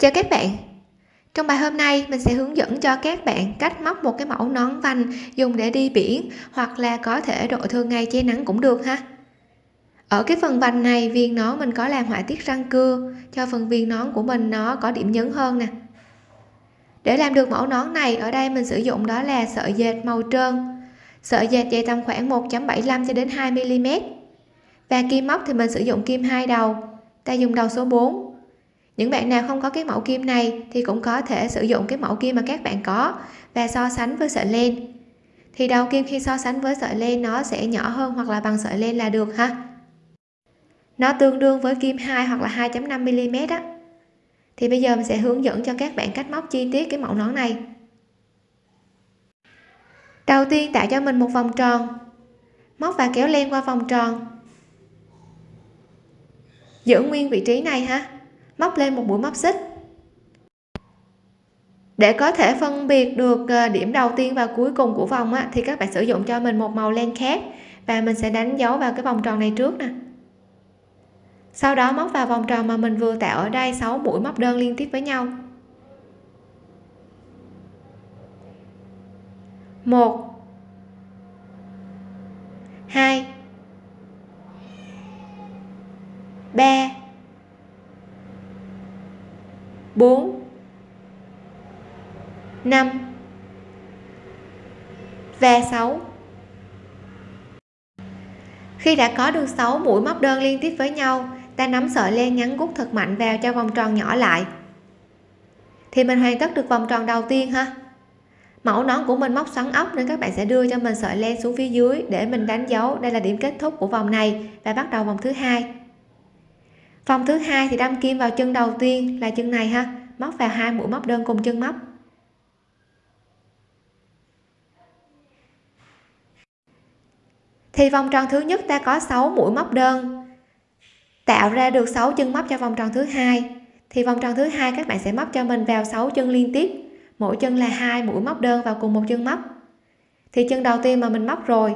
chào các bạn. Trong bài hôm nay, mình sẽ hướng dẫn cho các bạn cách móc một cái mẫu nón vành dùng để đi biển hoặc là có thể đội thường ngày che nắng cũng được ha. Ở cái phần vành này, viên nón mình có làm họa tiết răng cưa, cho phần viên nón của mình nó có điểm nhấn hơn nè. Để làm được mẫu nón này, ở đây mình sử dụng đó là sợi dệt màu trơn. Sợi dệt dày tầm khoảng 1.75 cho đến 2 mm và kim móc thì mình sử dụng kim hai đầu. Ta dùng đầu số 4 những bạn nào không có cái mẫu kim này thì cũng có thể sử dụng cái mẫu kim mà các bạn có và so sánh với sợi len. Thì đầu kim khi so sánh với sợi len nó sẽ nhỏ hơn hoặc là bằng sợi len là được ha. Nó tương đương với kim 2 hoặc là 2.5 mm á. Thì bây giờ mình sẽ hướng dẫn cho các bạn cách móc chi tiết cái mẫu nón này. Đầu tiên tạo cho mình một vòng tròn. Móc và kéo len qua vòng tròn. Giữ nguyên vị trí này ha móc lên một mũi móc xích. Để có thể phân biệt được ờ, điểm đầu tiên và cuối cùng của vòng á, thì các bạn sử dụng cho mình một màu len khác và mình sẽ đánh dấu vào cái vòng tròn này trước nè. Sau đó móc vào vòng tròn mà mình vừa tạo ở đây 6 mũi móc đơn liên tiếp với nhau. Một hai ba bốn, năm và 6 khi đã có được 6 mũi móc đơn liên tiếp với nhau, ta nắm sợi len ngắn gút thật mạnh vào cho vòng tròn nhỏ lại. Thì mình hoàn tất được vòng tròn đầu tiên ha. Mẫu nón của mình móc xoắn ốc nên các bạn sẽ đưa cho mình sợi len xuống phía dưới để mình đánh dấu. Đây là điểm kết thúc của vòng này và bắt đầu vòng thứ hai vòng thứ hai thì đâm kim vào chân đầu tiên là chân này ha. Móc vào hai mũi móc đơn cùng chân móc. Thì vòng tròn thứ nhất ta có 6 mũi móc đơn. Tạo ra được 6 chân móc cho vòng tròn thứ hai. Thì vòng tròn thứ hai các bạn sẽ móc cho mình vào 6 chân liên tiếp. Mỗi chân là hai mũi móc đơn vào cùng một chân móc. Thì chân đầu tiên mà mình móc rồi,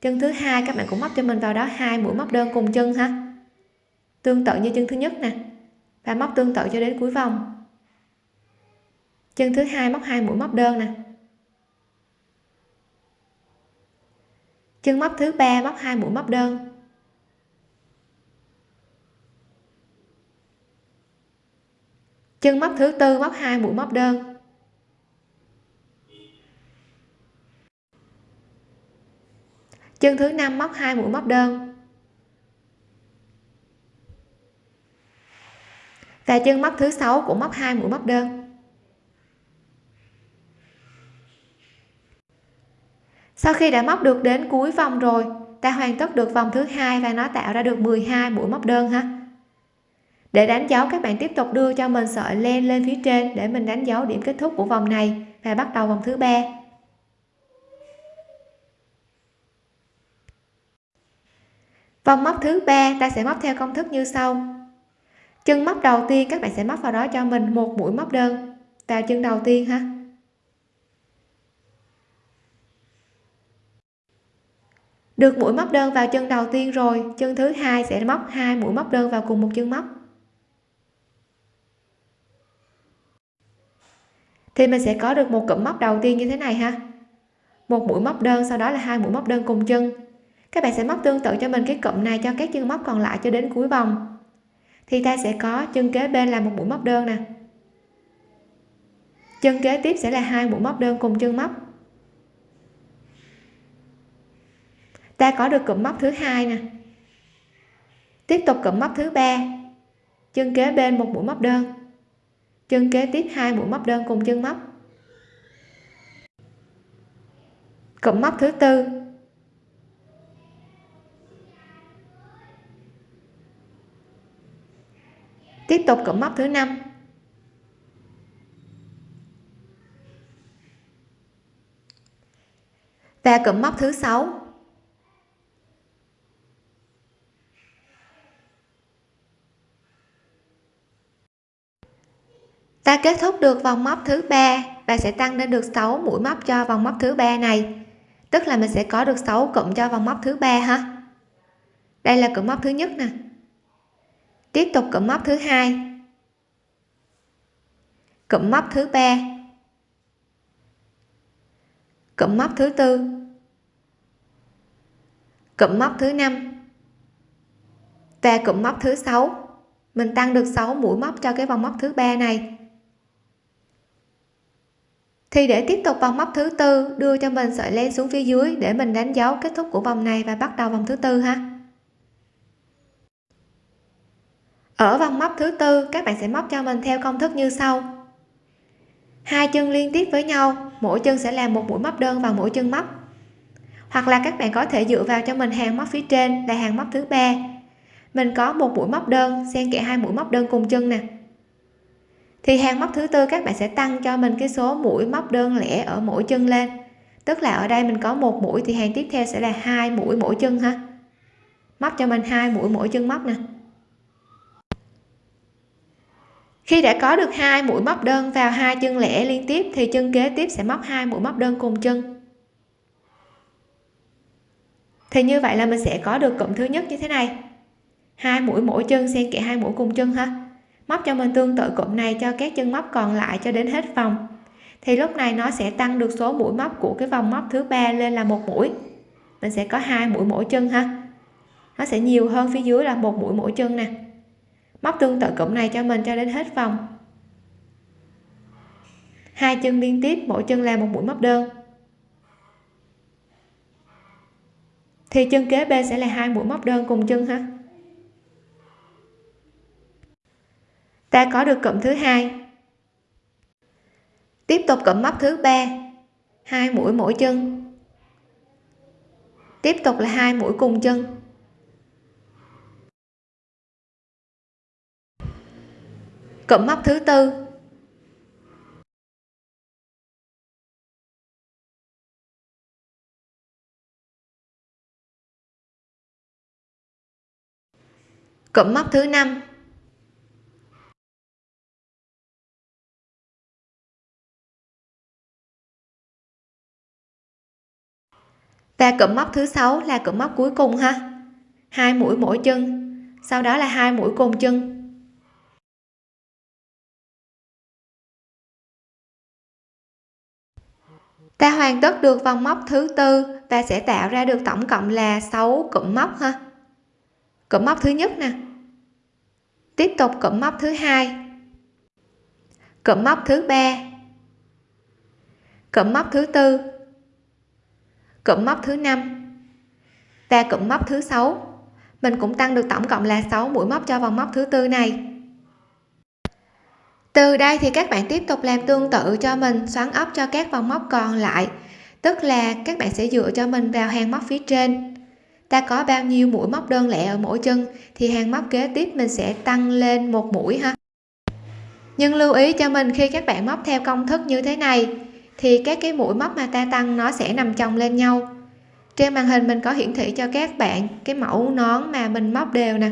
chân thứ hai các bạn cũng móc cho mình vào đó hai mũi móc đơn cùng chân ha tương tự như chân thứ nhất nè. Và móc tương tự cho đến cuối vòng. Chân thứ hai móc hai mũi móc đơn nè. Chân móc thứ ba móc hai mũi móc đơn. Chân móc thứ tư móc hai mũi móc đơn. Chân thứ năm móc hai mũi móc đơn. Và chân móc thứ sáu cũng móc hai mũi móc đơn. Sau khi đã móc được đến cuối vòng rồi, ta hoàn tất được vòng thứ hai và nó tạo ra được 12 mũi móc đơn ha. Để đánh dấu, các bạn tiếp tục đưa cho mình sợi len lên phía trên để mình đánh dấu điểm kết thúc của vòng này và bắt đầu vòng thứ ba. Vòng móc thứ ba, ta sẽ móc theo công thức như sau chân móc đầu tiên, các bạn sẽ móc vào đó cho mình một mũi móc đơn. Vào chân đầu tiên ha. Được mũi móc đơn vào chân đầu tiên rồi, chân thứ hai sẽ móc hai mũi móc đơn vào cùng một chân móc. Thì mình sẽ có được một cụm móc đầu tiên như thế này ha. Một mũi móc đơn, sau đó là hai mũi móc đơn cùng chân. Các bạn sẽ móc tương tự cho mình cái cụm này cho các chân móc còn lại cho đến cuối vòng thì ta sẽ có chân kế bên là một mũi móc đơn nè. Chân kế tiếp sẽ là hai mũi móc đơn cùng chân móc. Ta có được cụm móc thứ hai nè. Tiếp tục cụm móc thứ ba. Chân kế bên một mũi móc đơn. Chân kế tiếp hai mũi móc đơn cùng chân móc. Cụm móc thứ tư. Tiếp tục cụm móc thứ năm. Và cụm móc thứ sáu. Ta kết thúc được vòng móc thứ ba và sẽ tăng lên được 6 mũi móc cho vòng móc thứ ba này. Tức là mình sẽ có được 6 cụm cho vòng móc thứ ba ha? Đây là cụm móc thứ nhất nè tiếp tục cụm móc thứ hai. Cụm móc thứ ba. Cụm móc thứ tư. Cụm móc thứ năm. Và cụm móc thứ sáu. Mình tăng được 6 mũi móc cho cái vòng móc thứ ba này. Thì để tiếp tục vòng móc thứ tư, đưa cho mình sợi len xuống phía dưới để mình đánh dấu kết thúc của vòng này và bắt đầu vòng thứ tư ha. Ở vòng móc thứ tư, các bạn sẽ móc cho mình theo công thức như sau. Hai chân liên tiếp với nhau, mỗi chân sẽ làm một mũi móc đơn vào mỗi chân móc. Hoặc là các bạn có thể dựa vào cho mình hàng móc phía trên là hàng móc thứ ba. Mình có một mũi móc đơn, xen kẽ hai mũi móc đơn cùng chân nè. Thì hàng móc thứ tư, các bạn sẽ tăng cho mình cái số mũi móc đơn lẻ ở mỗi chân lên. Tức là ở đây mình có một mũi thì hàng tiếp theo sẽ là hai mũi mỗi chân ha. Móc cho mình hai mũi mỗi chân móc nè. Khi đã có được hai mũi móc đơn vào hai chân lẻ liên tiếp, thì chân kế tiếp sẽ móc hai mũi móc đơn cùng chân. Thì như vậy là mình sẽ có được cụm thứ nhất như thế này. Hai mũi mỗi chân xen kẽ hai mũi cùng chân ha. Móc cho mình tương tự cụm này cho các chân móc còn lại cho đến hết vòng. Thì lúc này nó sẽ tăng được số mũi móc của cái vòng móc thứ ba lên là một mũi. Mình sẽ có hai mũi mỗi chân ha. Nó sẽ nhiều hơn phía dưới là một mũi mỗi chân nè móc tương tự cụm này cho mình cho đến hết vòng. Hai chân liên tiếp, mỗi chân là một mũi móc đơn. Thì chân kế bên sẽ là hai mũi móc đơn cùng chân ha. Ta có được cụm thứ hai. Tiếp tục cụm móc thứ ba. Hai mũi mỗi chân. Tiếp tục là hai mũi cùng chân. Cụm móc thứ tư. Cụm móc thứ năm. Và cụm móc thứ sáu là cụm móc cuối cùng ha. Hai mũi mỗi chân. Sau đó là hai mũi cùng chân. Ta hoàn tất được vòng móc thứ tư và sẽ tạo ra được tổng cộng là 6 cụm móc ha. Cụm móc thứ nhất nè. Tiếp tục cụm móc thứ hai. Cụm móc thứ ba. Cụm móc thứ tư. Cụm móc thứ năm. Và cụm móc thứ sáu. Mình cũng tăng được tổng cộng là 6 mũi móc cho vòng móc thứ tư này từ đây thì các bạn tiếp tục làm tương tự cho mình, xoắn ốc cho các vòng móc còn lại. Tức là các bạn sẽ dựa cho mình vào hàng móc phía trên. Ta có bao nhiêu mũi móc đơn lẻ ở mỗi chân, thì hàng móc kế tiếp mình sẽ tăng lên một mũi ha. Nhưng lưu ý cho mình khi các bạn móc theo công thức như thế này, thì các cái mũi móc mà ta tăng nó sẽ nằm chồng lên nhau. Trên màn hình mình có hiển thị cho các bạn cái mẫu nón mà mình móc đều nè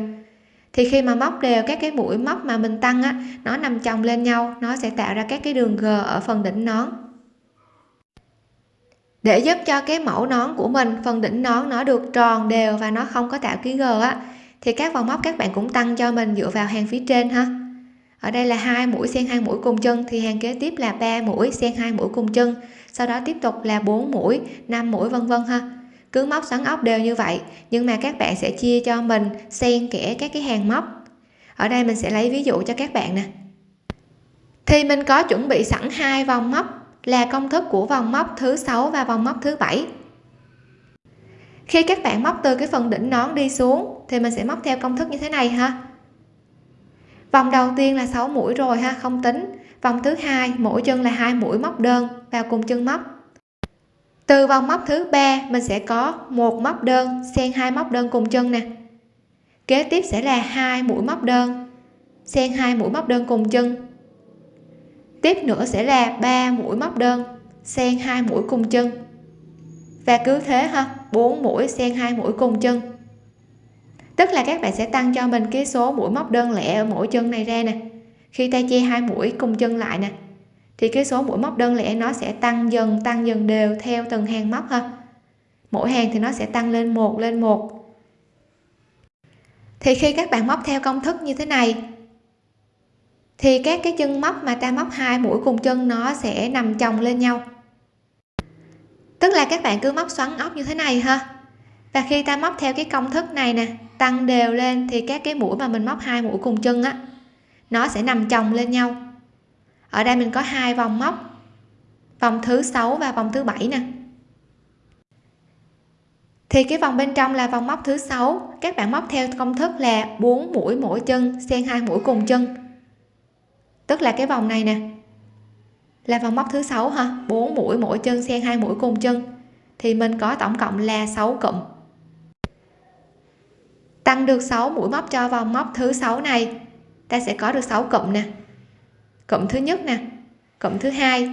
thì khi mà móc đều các cái mũi móc mà mình tăng á, nó nằm chồng lên nhau, nó sẽ tạo ra các cái đường g ở phần đỉnh nón. Để giúp cho cái mẫu nón của mình, phần đỉnh nón nó được tròn đều và nó không có tạo ký g á, thì các vòng móc các bạn cũng tăng cho mình dựa vào hàng phía trên ha. Ở đây là hai mũi xen hai mũi cùng chân, thì hàng kế tiếp là ba mũi xen hai mũi cùng chân, sau đó tiếp tục là 4 mũi 5 mũi, vân vân ha cứ móc xoắn ốc đều như vậy, nhưng mà các bạn sẽ chia cho mình xen kẽ các cái hàng móc. Ở đây mình sẽ lấy ví dụ cho các bạn nè. Thì mình có chuẩn bị sẵn hai vòng móc, là công thức của vòng móc thứ sáu và vòng móc thứ bảy. Khi các bạn móc từ cái phần đỉnh nón đi xuống, thì mình sẽ móc theo công thức như thế này ha. Vòng đầu tiên là 6 mũi rồi ha, không tính. Vòng thứ hai, mỗi chân là hai mũi móc đơn vào cùng chân móc từ vòng móc thứ ba, mình sẽ có một móc đơn xen hai móc đơn cùng chân nè. Kế tiếp sẽ là hai mũi móc đơn xen hai mũi móc đơn cùng chân. Tiếp nữa sẽ là ba mũi móc đơn xen hai mũi cùng chân. Và cứ thế ha, bốn mũi xen hai mũi cùng chân. Tức là các bạn sẽ tăng cho mình cái số mũi móc đơn lẻ ở mỗi chân này ra nè. Khi ta che hai mũi cùng chân lại nè thì cái số mũi móc đơn lẻ nó sẽ tăng dần tăng dần đều theo từng hàng móc ha. Mỗi hàng thì nó sẽ tăng lên một lên một. Thì khi các bạn móc theo công thức như thế này, thì các cái chân móc mà ta móc hai mũi cùng chân nó sẽ nằm chồng lên nhau. Tức là các bạn cứ móc xoắn ốc như thế này ha. Và khi ta móc theo cái công thức này nè, tăng đều lên, thì các cái mũi mà mình móc hai mũi cùng chân á, nó sẽ nằm chồng lên nhau ở đây mình có hai vòng móc, vòng thứ sáu và vòng thứ bảy nè. Thì cái vòng bên trong là vòng móc thứ sáu. Các bạn móc theo công thức là 4 mũi mỗi chân, xen hai mũi cùng chân. Tức là cái vòng này nè, là vòng móc thứ sáu ha 4 mũi mỗi chân, xen hai mũi cùng chân. Thì mình có tổng cộng là 6 cụm. Tăng được 6 mũi móc cho vòng móc thứ sáu này, ta sẽ có được 6 cụm nè cộng thứ nhất nè, cộng thứ hai,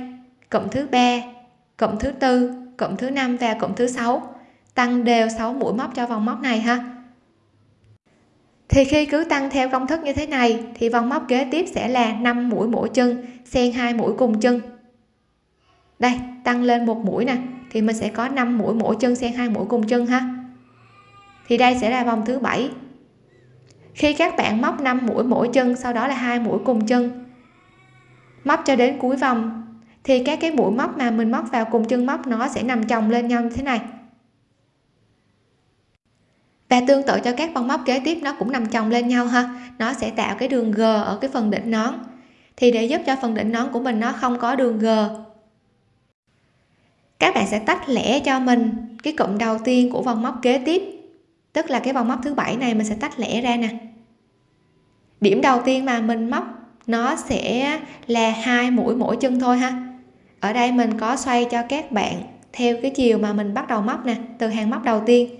cộng thứ ba, cộng thứ tư, cộng thứ năm và cộng thứ sáu. Tăng đều 6 mũi móc cho vòng móc này ha. Thì khi cứ tăng theo công thức như thế này, thì vòng móc kế tiếp sẽ là 5 mũi mỗi chân, xen hai mũi cùng chân. Đây, tăng lên một mũi nè, thì mình sẽ có 5 mũi mỗi chân xen hai mũi cùng chân ha. Thì đây sẽ là vòng thứ bảy. Khi các bạn móc 5 mũi mỗi chân, sau đó là hai mũi cùng chân móc cho đến cuối vòng. Thì các cái mũi móc mà mình móc vào cùng chân móc nó sẽ nằm chồng lên nhau như thế này. Và tương tự cho các vòng móc kế tiếp, nó cũng nằm chồng lên nhau ha. Nó sẽ tạo cái đường g ở cái phần đỉnh nón. Thì để giúp cho phần đỉnh nón của mình nó không có đường g, các bạn sẽ tách lẻ cho mình cái cụm đầu tiên của vòng móc kế tiếp. Tức là cái vòng móc thứ bảy này mình sẽ tách lẻ ra nè. Điểm đầu tiên mà mình móc nó sẽ là hai mũi mỗi chân thôi ha. Ở đây mình có xoay cho các bạn theo cái chiều mà mình bắt đầu móc nè, từ hàng móc đầu tiên.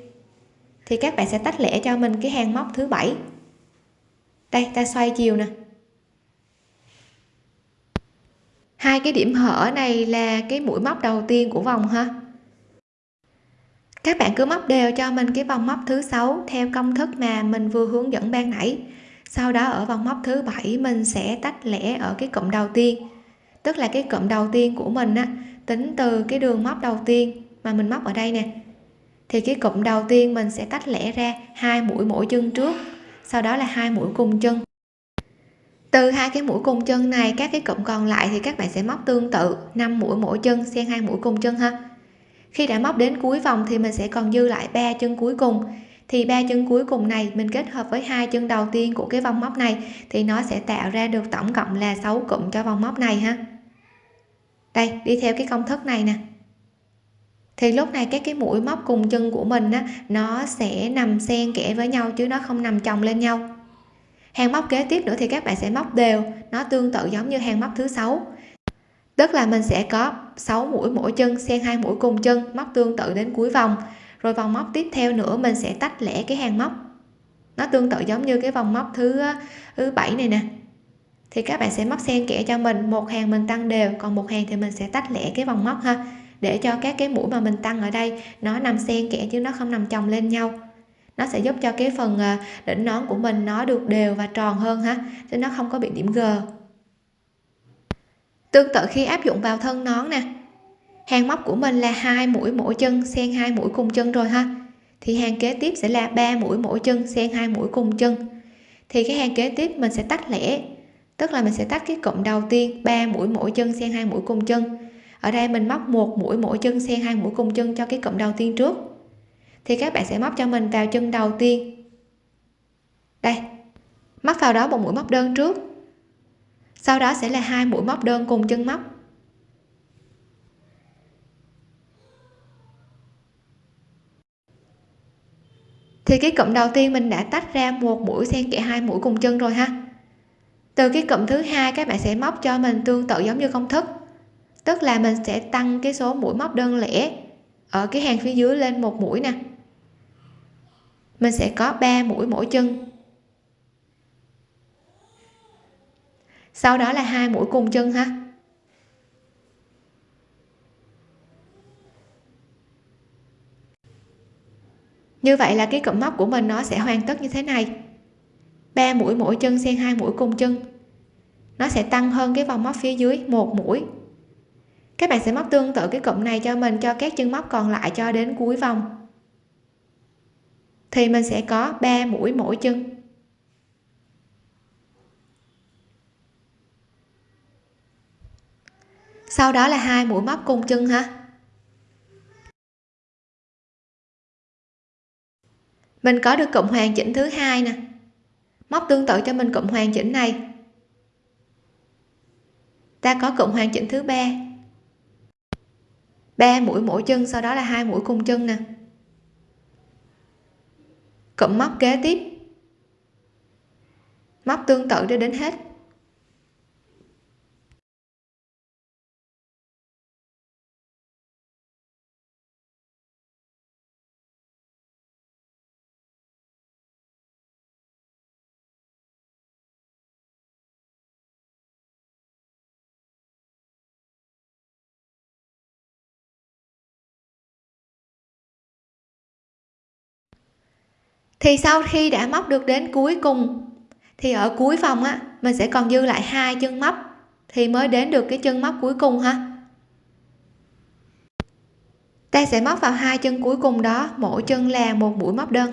Thì các bạn sẽ tách lẻ cho mình cái hàng móc thứ bảy. Đây, ta xoay chiều nè. Hai cái điểm hở này là cái mũi móc đầu tiên của vòng ha. Các bạn cứ móc đều cho mình cái vòng móc thứ sáu theo công thức mà mình vừa hướng dẫn ban nãy sau đó ở vòng móc thứ bảy, mình sẽ tách lẻ ở cái cụm đầu tiên. Tức là cái cụm đầu tiên của mình á, tính từ cái đường móc đầu tiên mà mình móc ở đây nè. Thì cái cụm đầu tiên mình sẽ tách lẻ ra hai mũi mỗi chân trước, sau đó là hai mũi cùng chân. Từ hai cái mũi cùng chân này, các cái cụm còn lại thì các bạn sẽ móc tương tự 5 mũi mỗi chân xen hai mũi cùng chân ha. Khi đã móc đến cuối vòng thì mình sẽ còn dư lại ba chân cuối cùng thì ba chân cuối cùng này, mình kết hợp với hai chân đầu tiên của cái vòng móc này, thì nó sẽ tạo ra được tổng cộng là 6 cụm cho vòng móc này ha. Đây, đi theo cái công thức này nè. Thì lúc này các cái mũi móc cùng chân của mình á, nó sẽ nằm xen kẽ với nhau chứ nó không nằm chồng lên nhau. Hàng móc kế tiếp nữa thì các bạn sẽ móc đều, nó tương tự giống như hàng móc thứ sáu. Tức là mình sẽ có 6 mũi mỗi chân xen hai mũi cùng chân móc tương tự đến cuối vòng rồi vòng móc tiếp theo nữa, mình sẽ tách lẻ cái hàng móc. Nó tương tự giống như cái vòng móc thứ thứ bảy này nè. Thì các bạn sẽ móc xen kẽ cho mình. Một hàng mình tăng đều, còn một hàng thì mình sẽ tách lẻ cái vòng móc ha. Để cho các cái mũi mà mình tăng ở đây, nó nằm xen kẽ chứ nó không nằm chồng lên nhau. Nó sẽ giúp cho cái phần à, đỉnh nón của mình nó được đều và tròn hơn ha, chứ nó không có bị điểm g. Tương tự khi áp dụng vào thân nón nè hàng móc của mình là hai mũi mỗi chân, xen hai mũi cùng chân rồi ha. Thì hàng kế tiếp sẽ là ba mũi mỗi chân, xen hai mũi cùng chân. Thì cái hàng kế tiếp mình sẽ tách lẻ, tức là mình sẽ tách cái cụm đầu tiên, ba mũi mỗi chân, xen hai mũi cùng chân. Ở đây mình móc một mũi mỗi chân, xen hai mũi cùng chân cho cái cụm đầu tiên trước. Thì các bạn sẽ móc cho mình vào chân đầu tiên. Đây, móc vào đó một mũi móc đơn trước. Sau đó sẽ là hai mũi móc đơn cùng chân móc. Thì cái cụm đầu tiên mình đã tách ra một mũi xen kẽ hai mũi cùng chân rồi ha. Từ cái cụm thứ hai, các bạn sẽ móc cho mình tương tự giống như công thức. Tức là mình sẽ tăng cái số mũi móc đơn lẻ ở cái hàng phía dưới lên một mũi nè. Mình sẽ có 3 mũi mỗi chân. Sau đó là hai mũi cùng chân ha. như vậy là cái cụm móc của mình nó sẽ hoàn tất như thế này. Ba mũi mỗi chân xen hai mũi cùng chân. Nó sẽ tăng hơn cái vòng móc phía dưới một mũi. Các bạn sẽ móc tương tự cái cụm này cho mình, cho các chân móc còn lại cho đến cuối vòng. Thì mình sẽ có 3 mũi mỗi chân. Sau đó là hai mũi móc cùng chân ha. Mình có được cụm hoàn chỉnh thứ hai nè. Móc tương tự cho mình cụm hoàn chỉnh này. Ta có cụm hoàn chỉnh thứ ba. Ba mũi mỗi chân, sau đó là hai mũi cùng chân nè. Cụm móc kế tiếp. Móc tương tự để đến hết. Thì sau khi đã móc được đến cuối cùng, thì ở cuối vòng á, mình sẽ còn dư lại hai chân móc, thì mới đến được cái chân móc cuối cùng ha. Ta sẽ móc vào hai chân cuối cùng đó, mỗi chân là một mũi móc đơn.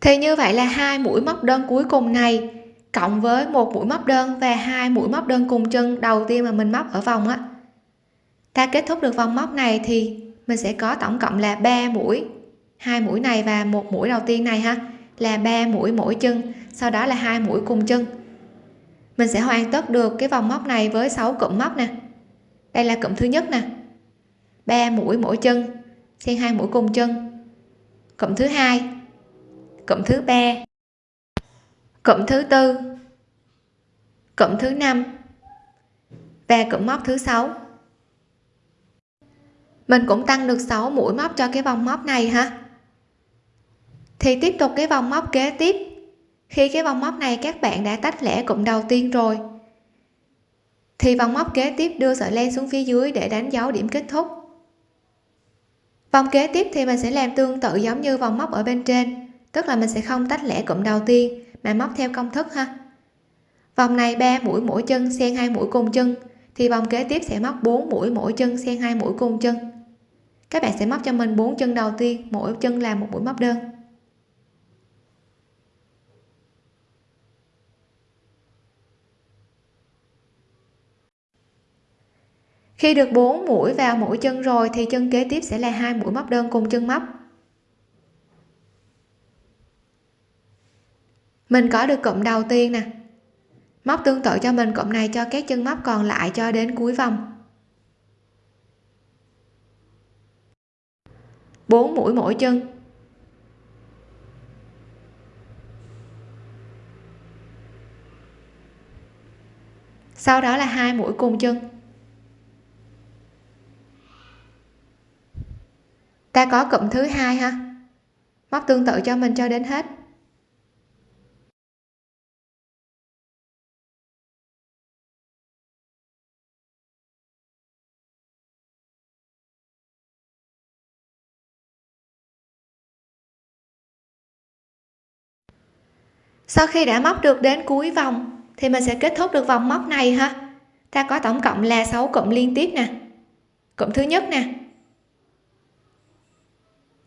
Thì như vậy là hai mũi móc đơn cuối cùng này, cộng với một mũi móc đơn và hai mũi móc đơn cùng chân đầu tiên mà mình móc ở vòng á. Ta kết thúc được vòng móc này thì mình sẽ có tổng cộng là 3 mũi. Hai mũi này và một mũi đầu tiên này ha, là 3 mũi mỗi chân, sau đó là hai mũi cùng chân. Mình sẽ hoàn tất được cái vòng móc này với 6 cụm móc nè. Đây là cụm thứ nhất nè. 3 mũi mỗi chân, xen hai mũi cùng chân. Cụm thứ hai. Cụm thứ ba. Cụm thứ tư. Cụm thứ năm. Và cụm móc thứ sáu mình cũng tăng được 6 mũi móc cho cái vòng móc này ha. Thì tiếp tục cái vòng móc kế tiếp. Khi cái vòng móc này các bạn đã tách lẻ cụm đầu tiên rồi, thì vòng móc kế tiếp đưa sợi len xuống phía dưới để đánh dấu điểm kết thúc. Vòng kế tiếp thì mình sẽ làm tương tự giống như vòng móc ở bên trên, tức là mình sẽ không tách lẻ cụm đầu tiên mà móc theo công thức ha. Vòng này 3 mũi mỗi chân, xen hai mũi cùng chân, thì vòng kế tiếp sẽ móc 4 mũi mỗi chân, xen hai mũi cùng chân các bạn sẽ móc cho mình bốn chân đầu tiên, mỗi chân làm một mũi móc đơn. Khi được 4 mũi vào mỗi chân rồi thì chân kế tiếp sẽ là hai mũi móc đơn cùng chân móc. Mình có được cụm đầu tiên nè. Móc tương tự cho mình, cụm này cho các chân móc còn lại cho đến cuối vòng. 4 mũi mỗi chân. Sau đó là hai mũi cùng chân. Ta có cụm thứ hai ha. Móc tương tự cho mình cho đến hết. Sau khi đã móc được đến cuối vòng, thì mình sẽ kết thúc được vòng móc này ha. Ta có tổng cộng là 6 cụm liên tiếp nè. Cụm thứ nhất nè.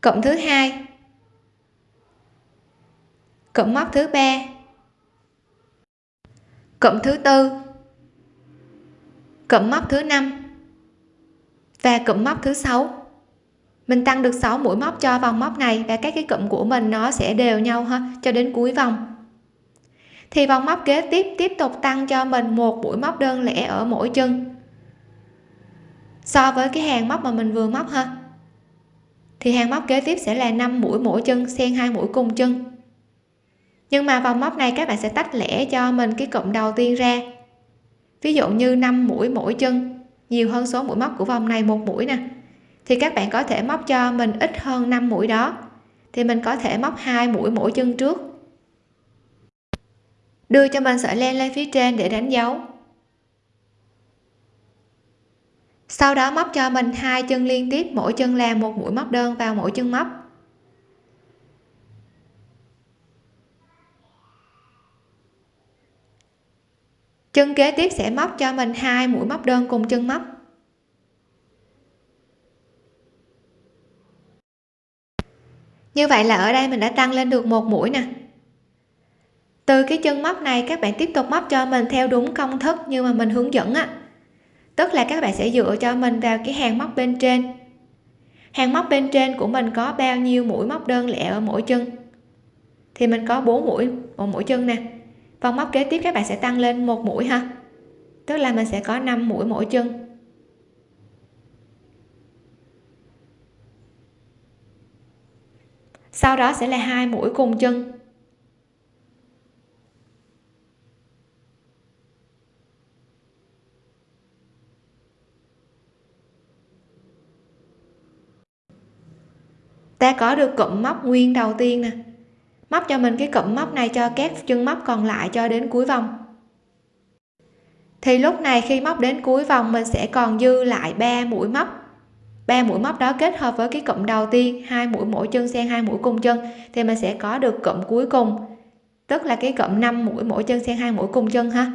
Cụm thứ hai. Cụm móc thứ ba. Cụm thứ tư. Cụm móc thứ năm. Và cụm móc thứ sáu. Mình tăng được 6 mũi móc cho vòng móc này và các cái cụm của mình nó sẽ đều nhau ha, cho đến cuối vòng thì vòng móc kế tiếp tiếp tục tăng cho mình một mũi móc đơn lẻ ở mỗi chân. So với cái hàng móc mà mình vừa móc ha, thì hàng móc kế tiếp sẽ là 5 mũi mỗi chân, xen hai mũi cùng chân. Nhưng mà vòng móc này các bạn sẽ tách lẻ cho mình cái cụm đầu tiên ra. Ví dụ như 5 mũi mỗi chân, nhiều hơn số mũi móc của vòng này một mũi nè. Thì các bạn có thể móc cho mình ít hơn 5 mũi đó. Thì mình có thể móc hai mũi mỗi chân trước đưa cho mình sợi len lên phía trên để đánh dấu. Sau đó móc cho mình hai chân liên tiếp, mỗi chân làm một mũi móc đơn vào mỗi chân móc. Chân kế tiếp sẽ móc cho mình hai mũi móc đơn cùng chân móc. Như vậy là ở đây mình đã tăng lên được một mũi nè từ cái chân móc này, các bạn tiếp tục móc cho mình theo đúng công thức như mà mình hướng dẫn á. Tức là các bạn sẽ dựa cho mình vào cái hàng móc bên trên. Hàng móc bên trên của mình có bao nhiêu mũi móc đơn lẻ ở mỗi chân? Thì mình có 4 mũi ở mỗi chân nè. Vòng móc kế tiếp các bạn sẽ tăng lên một mũi ha. Tức là mình sẽ có 5 mũi mỗi chân. Sau đó sẽ là hai mũi cùng chân. Ta có được cụm móc nguyên đầu tiên nè. Móc cho mình cái cụm móc này cho các chân móc còn lại cho đến cuối vòng. Thì lúc này khi móc đến cuối vòng, mình sẽ còn dư lại 3 mũi móc. Ba mũi móc đó kết hợp với cái cụm đầu tiên, hai mũi mỗi chân xen hai mũi cùng chân, thì mình sẽ có được cụm cuối cùng. Tức là cái cụm 5 mũi mỗi chân xen hai mũi cùng chân ha.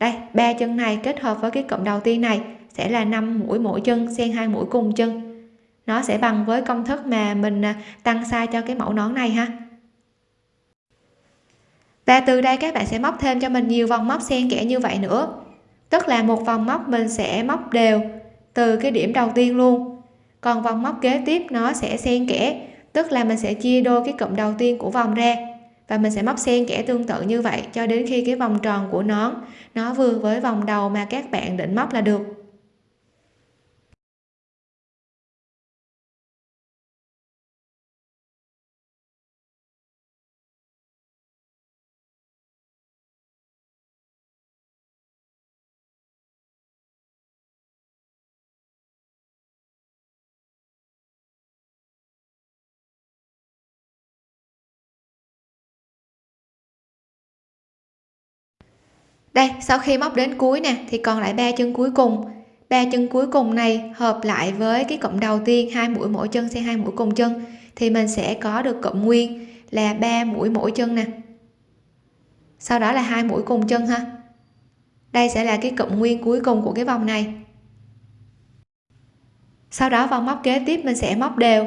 Đây, ba chân này kết hợp với cái cụm đầu tiên này sẽ là 5 mũi mỗi chân xen hai mũi cùng chân nó sẽ bằng với công thức mà mình à, tăng size cho cái mẫu nón này ha. Và từ đây các bạn sẽ móc thêm cho mình nhiều vòng móc xen kẽ như vậy nữa. Tức là một vòng móc mình sẽ móc đều từ cái điểm đầu tiên luôn. Còn vòng móc kế tiếp nó sẽ xen kẽ, tức là mình sẽ chia đôi cái cụm đầu tiên của vòng ra và mình sẽ móc xen kẽ tương tự như vậy cho đến khi cái vòng tròn của nón nó vừa với vòng đầu mà các bạn định móc là được. Đây, sau khi móc đến cuối nè, thì còn lại ba chân cuối cùng. Ba chân cuối cùng này hợp lại với cái cụm đầu tiên, hai mũi mỗi chân xen hai mũi cùng chân, thì mình sẽ có được cụm nguyên là ba mũi mỗi chân nè. Sau đó là hai mũi cùng chân ha. Đây sẽ là cái cụm nguyên cuối cùng của cái vòng này. Sau đó vòng móc kế tiếp mình sẽ móc đều,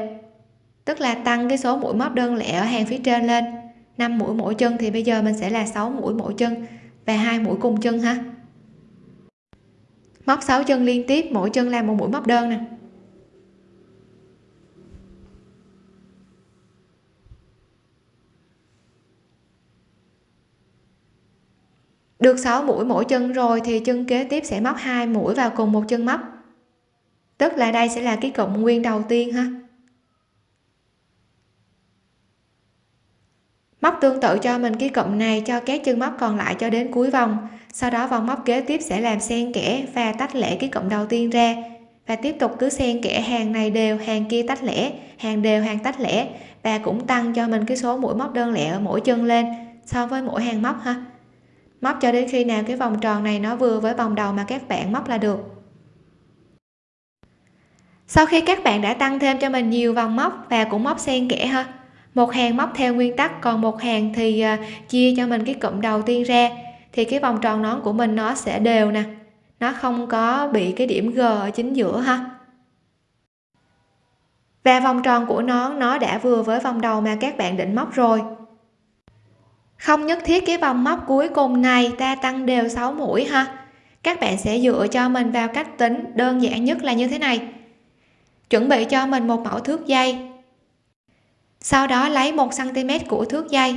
tức là tăng cái số mũi móc đơn lẻ ở hàng phía trên lên. 5 mũi mỗi chân thì bây giờ mình sẽ là 6 mũi mỗi chân và hai mũi cùng chân ha móc 6 chân liên tiếp, mỗi chân làm một mũi móc đơn nè. Được 6 mũi mỗi chân rồi thì chân kế tiếp sẽ móc hai mũi vào cùng một chân móc. Tức là đây sẽ là cái cụm nguyên đầu tiên ha. Móc tương tự cho mình cái cụm này, cho các chân móc còn lại cho đến cuối vòng. Sau đó vòng móc kế tiếp sẽ làm xen kẽ và tách lẻ cái cụm đầu tiên ra. Và tiếp tục cứ xen kẽ hàng này đều, hàng kia tách lẻ, hàng đều, hàng tách lẻ. Và cũng tăng cho mình cái số mũi móc đơn lẻ ở mỗi chân lên, so với mỗi hàng móc ha. Móc cho đến khi nào cái vòng tròn này nó vừa với vòng đầu mà các bạn móc là được. Sau khi các bạn đã tăng thêm cho mình nhiều vòng móc và cũng móc xen kẽ ha một hàng móc theo nguyên tắc, còn một hàng thì à, chia cho mình cái cụm đầu tiên ra. Thì cái vòng tròn nón của mình nó sẽ đều nè. Nó không có bị cái điểm g ở chính giữa ha. Và vòng tròn của nón nó đã vừa với vòng đầu mà các bạn định móc rồi. Không nhất thiết cái vòng móc cuối cùng này ta tăng đều 6 mũi ha. Các bạn sẽ dựa cho mình vào cách tính đơn giản nhất là như thế này. Chuẩn bị cho mình một mẫu thước dây sau đó lấy 1 cm của thước dây.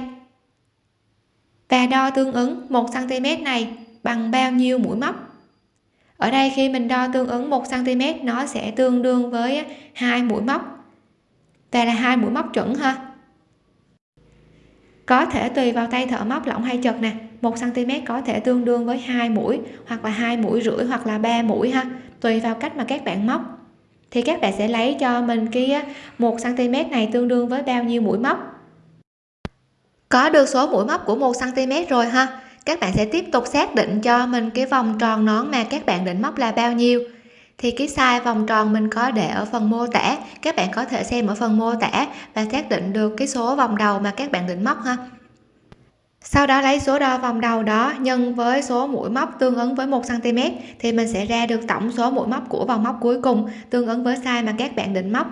Và đo tương ứng 1 cm này bằng bao nhiêu mũi móc. Ở đây khi mình đo tương ứng 1 cm nó sẽ tương đương với hai mũi móc. Và là hai mũi móc chuẩn ha. Có thể tùy vào tay thợ móc lỏng hay chật nè. 1 cm có thể tương đương với hai mũi hoặc là hai mũi rưỡi hoặc là ba mũi ha. Tùy vào cách mà các bạn móc thì các bạn sẽ lấy cho mình cái 1 cm này tương đương với bao nhiêu mũi móc? Có được số mũi móc của 1 cm rồi ha. Các bạn sẽ tiếp tục xác định cho mình cái vòng tròn nón mà các bạn định móc là bao nhiêu. Thì cái size vòng tròn mình có để ở phần mô tả. Các bạn có thể xem ở phần mô tả và xác định được cái số vòng đầu mà các bạn định móc ha sau đó lấy số đo vòng đầu đó nhân với số mũi móc tương ứng với 1 cm thì mình sẽ ra được tổng số mũi móc của vòng móc cuối cùng tương ứng với size mà các bạn định móc.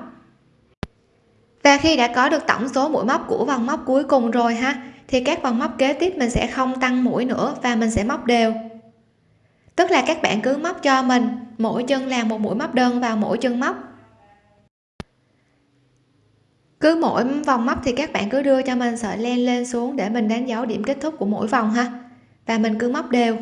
Và khi đã có được tổng số mũi móc của vòng móc cuối cùng rồi ha, thì các vòng móc kế tiếp mình sẽ không tăng mũi nữa và mình sẽ móc đều. Tức là các bạn cứ móc cho mình, mỗi chân là một mũi móc đơn vào mỗi chân móc cứ mỗi vòng móc thì các bạn cứ đưa cho mình sợi len lên xuống để mình đánh dấu điểm kết thúc của mỗi vòng ha. Và mình cứ móc đều.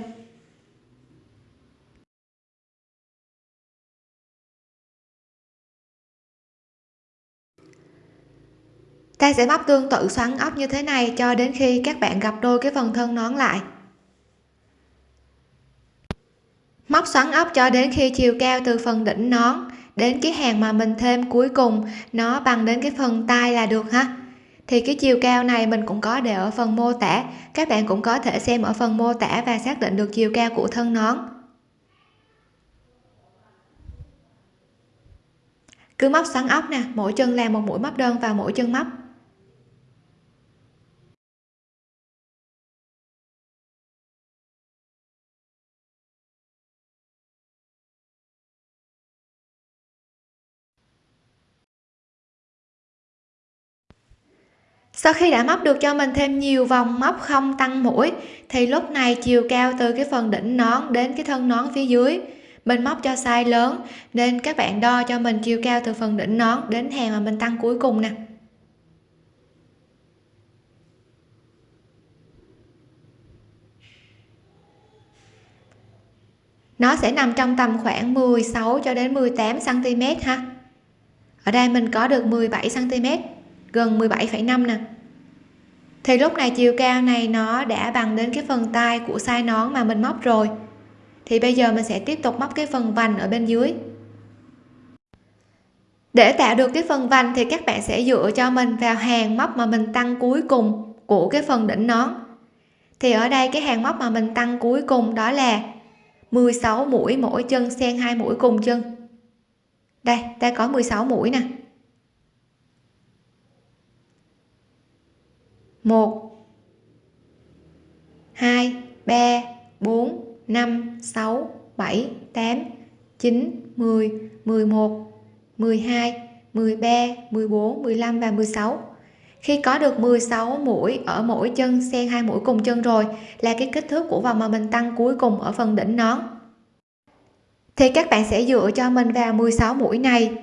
Ta sẽ móc tương tự xoắn ốc như thế này cho đến khi các bạn gặp đôi cái phần thân nón lại. Móc xoắn ốc cho đến khi chiều cao từ phần đỉnh nón đến cái hàng mà mình thêm cuối cùng, nó bằng đến cái phần tay là được ha. Thì cái chiều cao này mình cũng có để ở phần mô tả, các bạn cũng có thể xem ở phần mô tả và xác định được chiều cao của thân nón. Cứ móc xoắn ốc nè, mỗi chân làm một mũi móc đơn vào mỗi chân móc. Sau khi đã móc được cho mình thêm nhiều vòng móc không tăng mũi, thì lúc này chiều cao từ cái phần đỉnh nón đến cái thân nón phía dưới. Mình móc cho size lớn, nên các bạn đo cho mình chiều cao từ phần đỉnh nón đến hàng mà mình tăng cuối cùng nè. Nó sẽ nằm trong tầm khoảng 16 cho đến 18 cm ha. Ở đây mình có được 17 cm gần 17,5 nè. Thì lúc này chiều cao này nó đã bằng đến cái phần tay của size nón mà mình móc rồi. Thì bây giờ mình sẽ tiếp tục móc cái phần vành ở bên dưới. Để tạo được cái phần vành thì các bạn sẽ dựa cho mình vào hàng móc mà mình tăng cuối cùng của cái phần đỉnh nón. Thì ở đây cái hàng móc mà mình tăng cuối cùng đó là 16 mũi mỗi chân xen hai mũi cùng chân. Đây ta có 16 mũi nè. 1 2 3 4 5 6 7 8 9 10 11 12 13 14 15 và 16 khi có được 16 mũi ở mỗi chân, xen hai mũi cùng chân rồi là cái kích thước của vòng mà mình tăng cuối cùng ở phần đỉnh nón. Thì các bạn sẽ dựa cho mình vào 16 mũi này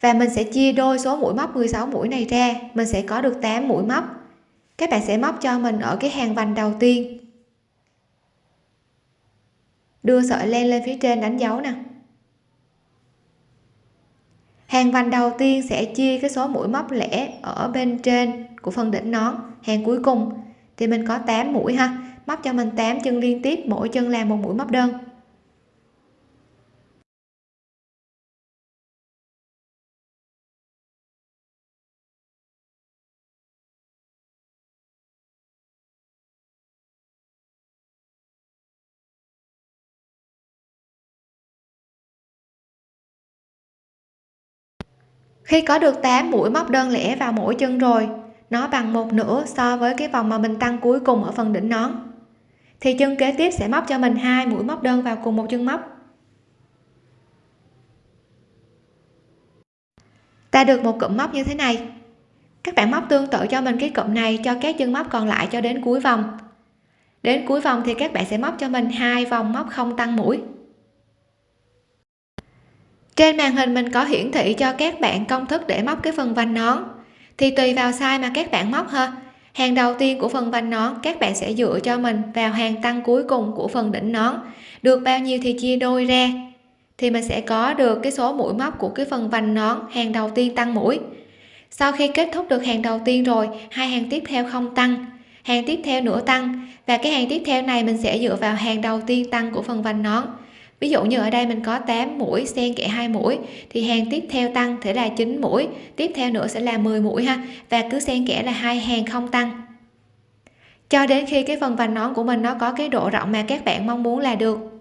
và mình sẽ chia đôi số mũi móc 16 mũi này ra. Mình sẽ có được 8 mũi móc các bạn sẽ móc cho mình ở cái hàng vành đầu tiên. Đưa sợi len lên phía trên đánh dấu nè. Hàng vành đầu tiên sẽ chia cái số mũi móc lẻ ở bên trên của phần đỉnh nón, hàng cuối cùng. Thì mình có 8 mũi ha. Móc cho mình 8 chân liên tiếp, mỗi chân làm một mũi móc đơn. Khi có được 8 mũi móc đơn lẻ vào mỗi chân rồi, nó bằng một nửa so với cái vòng mà mình tăng cuối cùng ở phần đỉnh nón. Thì chân kế tiếp sẽ móc cho mình hai mũi móc đơn vào cùng một chân móc. Ta được một cụm móc như thế này. Các bạn móc tương tự cho mình cái cụm này cho các chân móc còn lại cho đến cuối vòng. Đến cuối vòng thì các bạn sẽ móc cho mình hai vòng móc không tăng mũi trên màn hình mình có hiển thị cho các bạn công thức để móc cái phần vành nón. Thì tùy vào size mà các bạn móc ha. Hàng đầu tiên của phần vành nón, các bạn sẽ dựa cho mình vào hàng tăng cuối cùng của phần đỉnh nón. Được bao nhiêu thì chia đôi ra. Thì mình sẽ có được cái số mũi móc của cái phần vành nón, hàng đầu tiên tăng mũi. Sau khi kết thúc được hàng đầu tiên rồi, hai hàng tiếp theo không tăng. Hàng tiếp theo nữa tăng. Và cái hàng tiếp theo này mình sẽ dựa vào hàng đầu tiên tăng của phần vành nón ví dụ như ở đây mình có 8 mũi, xen kẽ hai mũi, thì hàng tiếp theo tăng thể là 9 mũi, tiếp theo nữa sẽ là 10 mũi ha, và cứ xen kẽ là hai hàng không tăng. Cho đến khi cái phần vành nón của mình nó có cái độ rộng mà các bạn mong muốn là được.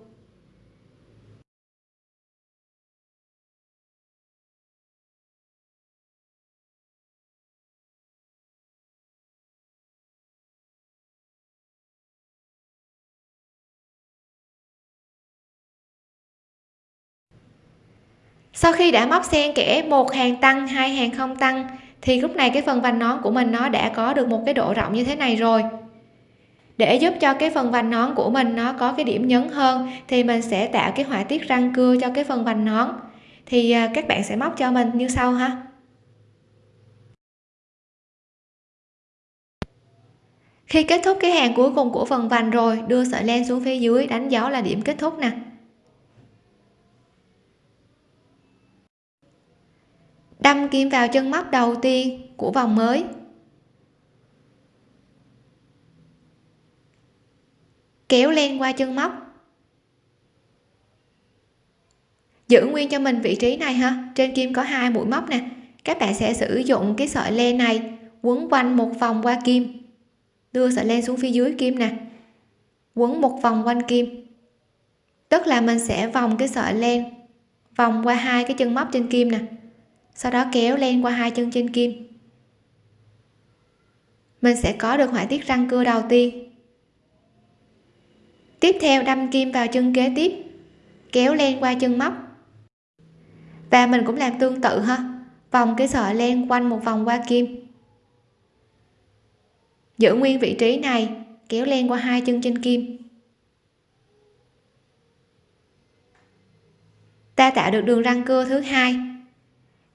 Sau khi đã móc xen kẽ một hàng tăng, hai hàng không tăng, thì lúc này cái phần vành nón của mình nó đã có được một cái độ rộng như thế này rồi. Để giúp cho cái phần vành nón của mình nó có cái điểm nhấn hơn, thì mình sẽ tạo cái họa tiết răng cưa cho cái phần vành nón. Thì à, các bạn sẽ móc cho mình như sau ha. Khi kết thúc cái hàng cuối cùng của phần vành rồi, đưa sợi len xuống phía dưới, đánh dấu là điểm kết thúc nè. Đâm kim vào chân móc đầu tiên của vòng mới. Kéo len qua chân móc. Giữ nguyên cho mình vị trí này ha. Trên kim có hai mũi móc nè. Các bạn sẽ sử dụng cái sợi len này quấn quanh một vòng qua kim. Đưa sợi len xuống phía dưới kim nè. Quấn một vòng quanh kim. Tức là mình sẽ vòng cái sợi len vòng qua hai cái chân móc trên kim nè sau đó kéo len qua hai chân trên kim. Mình sẽ có được họa tiết răng cưa đầu tiên. Tiếp theo đâm kim vào chân kế tiếp, kéo len qua chân móc. Và mình cũng làm tương tự ha, vòng cái sợi len quanh một vòng qua kim. Giữ nguyên vị trí này, kéo len qua hai chân trên kim. Ta tạo được đường răng cưa thứ hai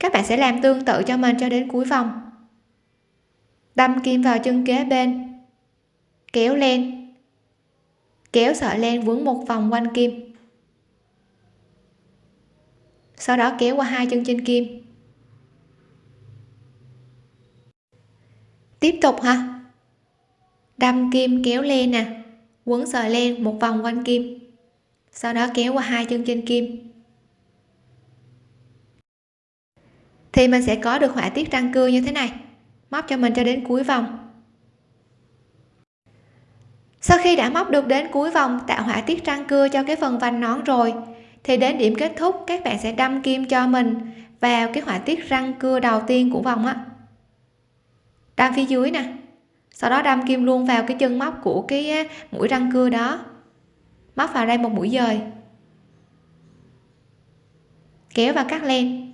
các bạn sẽ làm tương tự cho mình cho đến cuối vòng. Đâm kim vào chân kế bên. Kéo len kéo sợi len vướng một vòng quanh kim. Sau đó kéo qua hai chân trên kim. Tiếp tục ha đâm kim kéo len nè. Quấn sợi len một vòng quanh kim. Sau đó kéo qua hai chân trên kim. Thì mình sẽ có được họa tiết răng cưa như thế này. Móc cho mình cho đến cuối vòng. Sau khi đã móc được đến cuối vòng, tạo họa tiết răng cưa cho cái phần vành nón rồi, thì đến điểm kết thúc, các bạn sẽ đâm kim cho mình vào cái họa tiết răng cưa đầu tiên của vòng á. Đâm phía dưới nè. Sau đó đâm kim luôn vào cái chân móc của cái mũi răng cưa đó. Móc vào đây một mũi dời. Kéo và cắt len.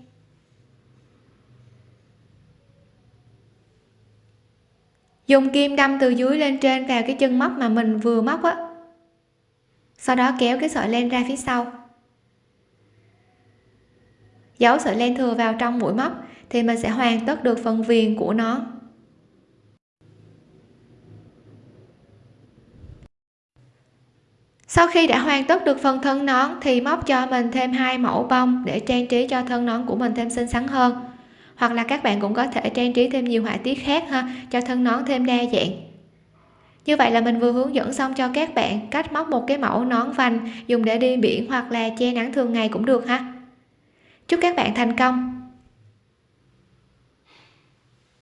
Dùng kim đâm từ dưới lên trên vào cái chân móc mà mình vừa móc á. Sau đó kéo cái sợi len ra phía sau. Giấu sợi len thừa vào trong mũi móc thì mình sẽ hoàn tất được phần viền của nó. Sau khi đã hoàn tất được phần thân nón thì móc cho mình thêm hai mẫu bông để trang trí cho thân nón của mình thêm xinh xắn hơn hoặc là các bạn cũng có thể trang trí thêm nhiều họa tiết khác ha, cho thân nón thêm đa dạng. Như vậy là mình vừa hướng dẫn xong cho các bạn cách móc một cái mẫu nón vành dùng để đi biển hoặc là che nắng thường ngày cũng được ha. Chúc các bạn thành công!